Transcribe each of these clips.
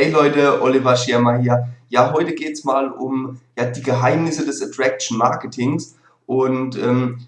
Hey Leute, Oliver Schirmer hier. Ja, heute geht es mal um ja, die Geheimnisse des Attraction Marketings und ähm,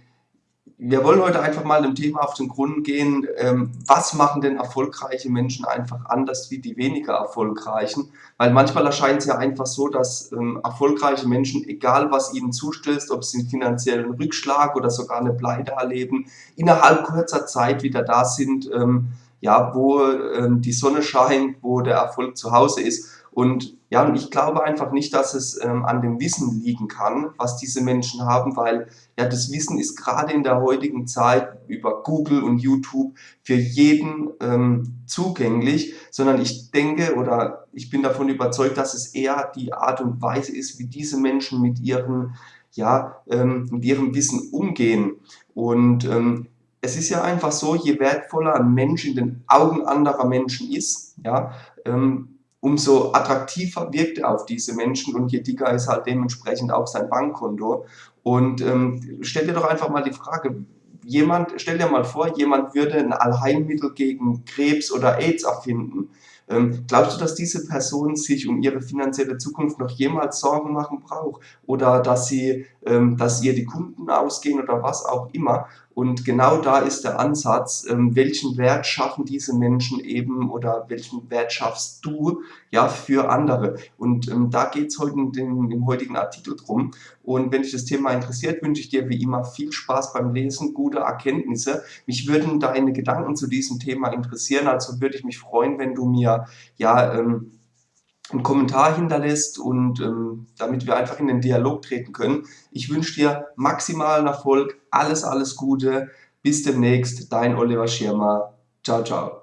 wir wollen heute einfach mal dem Thema auf den Grund gehen, ähm, was machen denn erfolgreiche Menschen einfach anders wie die weniger erfolgreichen? Weil manchmal erscheint es ja einfach so, dass ähm, erfolgreiche Menschen, egal was ihnen zustößt, ob sie einen finanziellen Rückschlag oder sogar eine Pleite erleben, innerhalb kurzer Zeit wieder da sind, ähm, ja, wo ähm, die Sonne scheint, wo der Erfolg zu Hause ist. Und ja, und ich glaube einfach nicht, dass es ähm, an dem Wissen liegen kann, was diese Menschen haben, weil ja das Wissen ist gerade in der heutigen Zeit über Google und YouTube für jeden ähm, zugänglich, sondern ich denke oder ich bin davon überzeugt, dass es eher die Art und Weise ist, wie diese Menschen mit ihren ja, ähm, mit ihrem Wissen umgehen. Und ähm, es ist ja einfach so, je wertvoller ein Mensch in den Augen anderer Menschen ist, ja, ähm, umso attraktiver wirkt er auf diese Menschen und je dicker ist halt dementsprechend auch sein Bankkonto. Und ähm, stell dir doch einfach mal die Frage, jemand, stell dir mal vor, jemand würde ein Allheilmittel gegen Krebs oder AIDS erfinden. Ähm, glaubst du, dass diese Person sich um ihre finanzielle Zukunft noch jemals Sorgen machen braucht? Oder dass, sie, ähm, dass ihr die Kunden ausgehen oder was auch immer? Und genau da ist der Ansatz, ähm, welchen Wert schaffen diese Menschen eben oder welchen Wert schaffst du ja für andere. Und ähm, da geht es heute in dem, im heutigen Artikel drum. Und wenn dich das Thema interessiert, wünsche ich dir wie immer viel Spaß beim Lesen, gute Erkenntnisse. Mich würden deine Gedanken zu diesem Thema interessieren, also würde ich mich freuen, wenn du mir ja ähm, einen Kommentar hinterlässt und ähm, damit wir einfach in den Dialog treten können. Ich wünsche dir maximalen Erfolg, alles, alles Gute. Bis demnächst, dein Oliver Schirmer. Ciao, ciao.